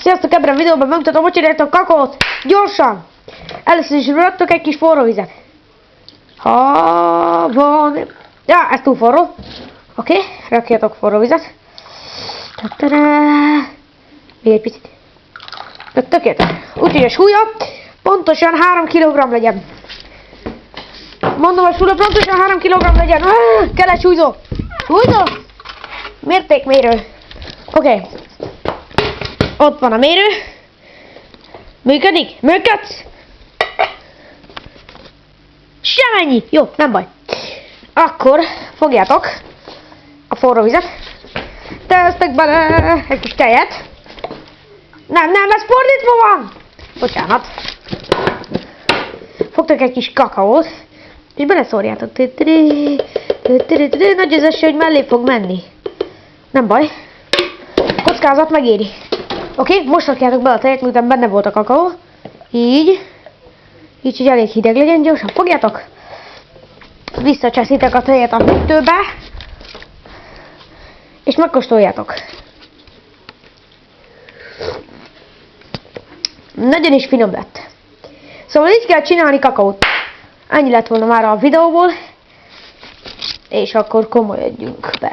Sziasztok, ebben a videóban bemutatom, hogy csináltam a kakaót. Gyorsan! Először is raktok egy kis forró vizet. Ha van... Ja, ez túl forró. Oké, okay, rakjatok forró vizet. Még egy picit. Tökéletes. Úgyhogy a súlya pontosan 3 kg legyen. Mondom, a súlya pontosan 3 kg legyen. Ah, kell egy súlyzó. Súlyzó? Mértékmérő. Oké. Ott van a mérő. Működik? Működsz? Semennyi. Jó, nem baj. Akkor fogjátok a forró vizet. Tesztek bele egy kis tejet. Nem, nem, ez fordítva van! Bocsánat. Fogtok egy kis kakaót, és beleszórjátok. Nagy az eső, hogy mellé fog menni. Nem baj. Kockázat megéri. Oké, okay, most rakjátok be a tejet, miután benne volt a kakaó. Így. Így, hogy elég hideg legyen, gyorsan fogjátok. Visszacseszitek a tejet a hűtőbe. És megkóstoljátok. Nagyon is finom lett. Szóval így kell csinálni kakaót. Ennyi lett volna már a videóból. És akkor komolyodjunk be.